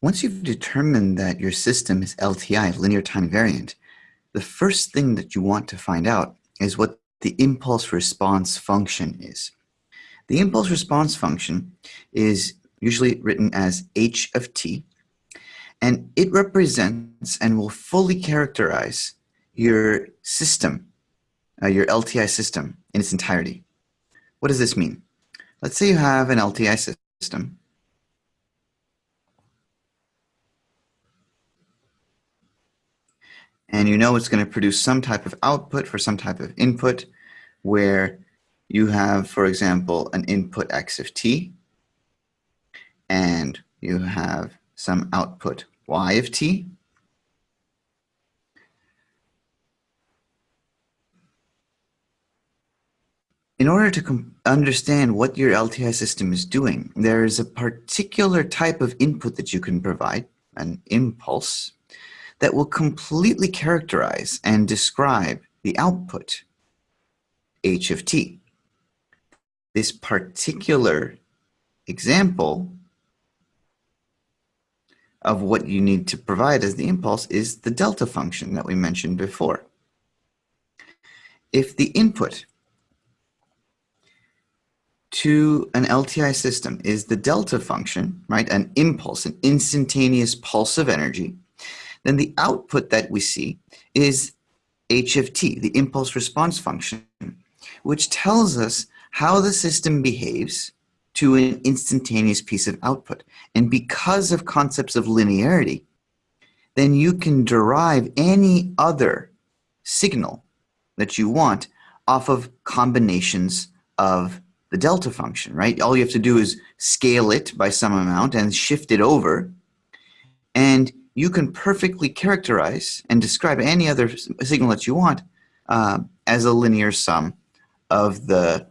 Once you've determined that your system is LTI, linear time variant, the first thing that you want to find out is what the impulse response function is. The impulse response function is usually written as h of t, and it represents and will fully characterize your system, uh, your LTI system in its entirety. What does this mean? Let's say you have an LTI system. And you know it's going to produce some type of output for some type of input where you have, for example, an input x of t, and you have some output y of t. In order to understand what your LTI system is doing, there is a particular type of input that you can provide, an impulse, that will completely characterize and describe the output, h of t. This particular example of what you need to provide as the impulse is the delta function that we mentioned before. If the input to an LTI system is the delta function, right, an impulse, an instantaneous pulse of energy, then the output that we see is h of t, the impulse response function, which tells us how the system behaves to an instantaneous piece of output. And because of concepts of linearity, then you can derive any other signal that you want off of combinations of the delta function, right? All you have to do is scale it by some amount and shift it over, and you can perfectly characterize and describe any other signal that you want uh, as a linear sum of the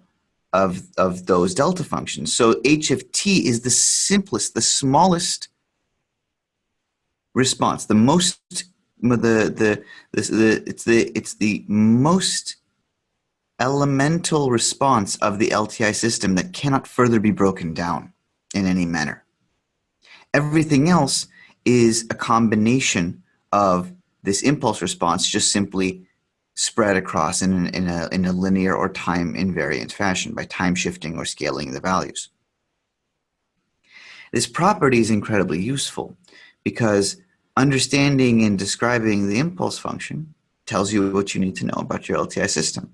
of, of those delta functions. So h of t is the simplest, the smallest response, the most, the, the, the, the, it's, the, it's the most elemental response of the LTI system that cannot further be broken down in any manner. Everything else is a combination of this impulse response just simply spread across in, in, a, in a linear or time invariant fashion by time shifting or scaling the values. This property is incredibly useful because understanding and describing the impulse function tells you what you need to know about your LTI system.